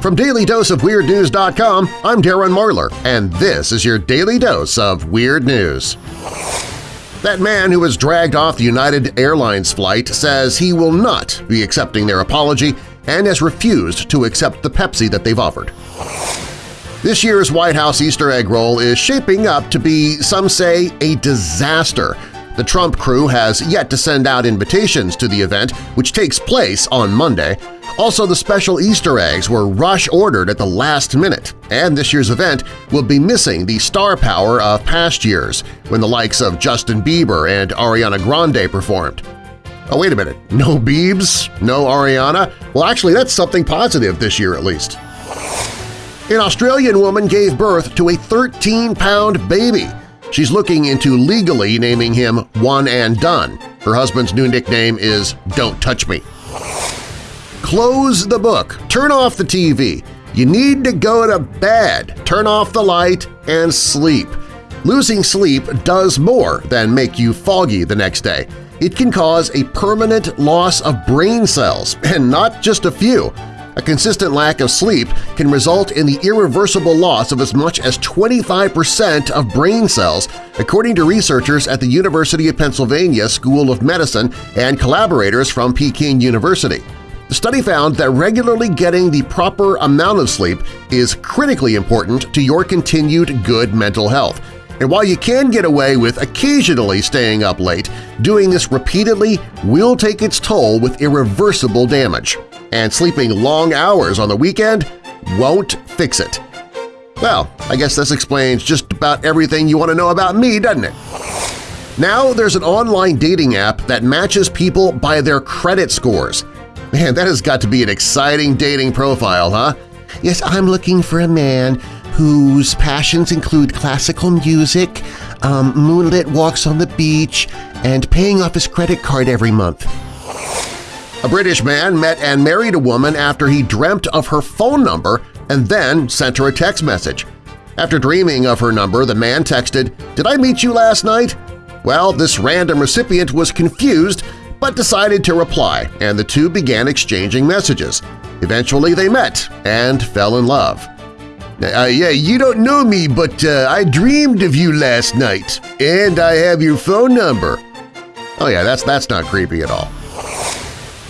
From DailyDoseOfWeirdNews.com, I'm Darren Marlar, and this is your Daily Dose of Weird News. That man who was dragged off the United Airlines flight says he will not be accepting their apology and has refused to accept the Pepsi that they've offered. This year's White House Easter egg roll is shaping up to be, some say, a disaster. The Trump crew has yet to send out invitations to the event, which takes place on Monday, also, the special Easter eggs were rush-ordered at the last minute, and this year's event will be missing the star power of past years when the likes of Justin Bieber and Ariana Grande performed. Oh, wait a minute. No Biebs? No Ariana? Well, actually, that's something positive this year at least. An Australian woman gave birth to a 13-pound baby. She's looking into legally naming him One and Done. Her husband's new nickname is Don't Touch Me. Close the book. Turn off the TV. You need to go to bed. Turn off the light and sleep. Losing sleep does more than make you foggy the next day. It can cause a permanent loss of brain cells, and not just a few. A consistent lack of sleep can result in the irreversible loss of as much as 25% of brain cells, according to researchers at the University of Pennsylvania School of Medicine and collaborators from Peking University. The study found that regularly getting the proper amount of sleep is critically important to your continued good mental health. And while you can get away with occasionally staying up late, doing this repeatedly will take its toll with irreversible damage. And sleeping long hours on the weekend won't fix it. Well, I guess this explains just about everything you want to know about me, doesn't it? Now there's an online dating app that matches people by their credit scores – Man, that has got to be an exciting dating profile, huh? Yes, I'm looking for a man whose passions include classical music, um, moonlit walks on the beach, and paying off his credit card every month. A British man met and married a woman after he dreamt of her phone number and then sent her a text message. After dreaming of her number, the man texted, Did I meet you last night? Well, this random recipient was confused but decided to reply, and the two began exchanging messages. Eventually they met and fell in love. Uh, yeah, you don't know me, but uh, I dreamed of you last night, and I have your phone number. Oh yeah, that's, that's not creepy at all.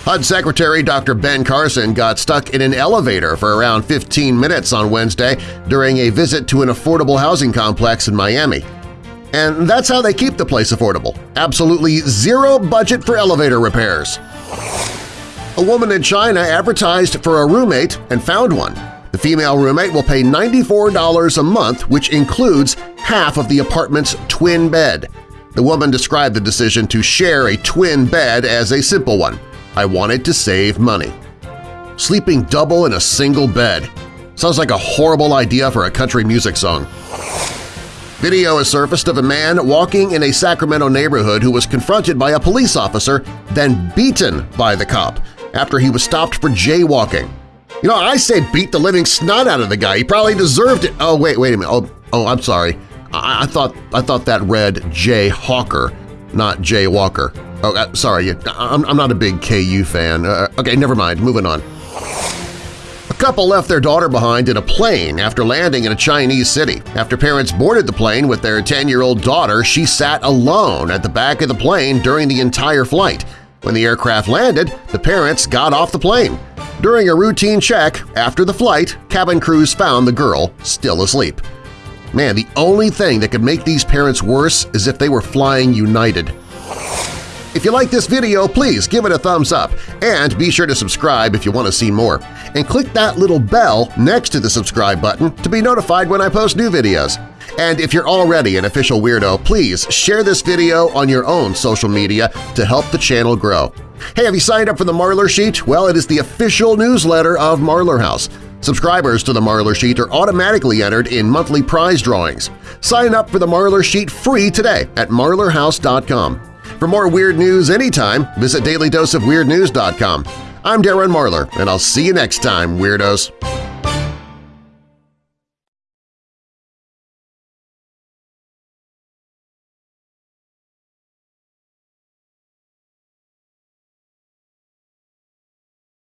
HUD Secretary Dr. Ben Carson got stuck in an elevator for around 15 minutes on Wednesday during a visit to an affordable housing complex in Miami. And that's how they keep the place affordable. Absolutely zero budget for elevator repairs. A woman in China advertised for a roommate and found one. The female roommate will pay $94 a month, which includes half of the apartment's twin bed. The woman described the decision to share a twin bed as a simple one. I wanted to save money. Sleeping double in a single bed. Sounds like a horrible idea for a country music song. Video has surfaced of a man walking in a Sacramento neighborhood who was confronted by a police officer, then beaten by the cop after he was stopped for jaywalking. You know, I say beat the living snot out of the guy. He probably deserved it. Oh, wait, wait a minute. Oh, oh I'm sorry. I, I thought I thought that read Jay Hawker, not Jay Walker. Oh, uh, sorry. I'm, I'm not a big KU fan. Uh, okay, never mind. Moving on couple left their daughter behind in a plane after landing in a Chinese city. After parents boarded the plane with their 10-year-old daughter, she sat alone at the back of the plane during the entire flight. When the aircraft landed, the parents got off the plane. During a routine check after the flight, cabin crews found the girl still asleep. Man, the only thing that could make these parents worse is if they were flying United. If you like this video, please give it a thumbs up and be sure to subscribe if you want to see more. And click that little bell next to the subscribe button to be notified when I post new videos. And if you're already an official weirdo, please share this video on your own social media to help the channel grow. Hey, have you signed up for the Marlar Sheet? Well, it is the official newsletter of Marlar House. Subscribers to the Marlar Sheet are automatically entered in monthly prize drawings. Sign up for the Marlar Sheet free today at marlarhouse.com. For more weird news anytime, visit dailydoseofweirdnews.com. I'm Darren Marlar, and I'll see you next time, Weirdos!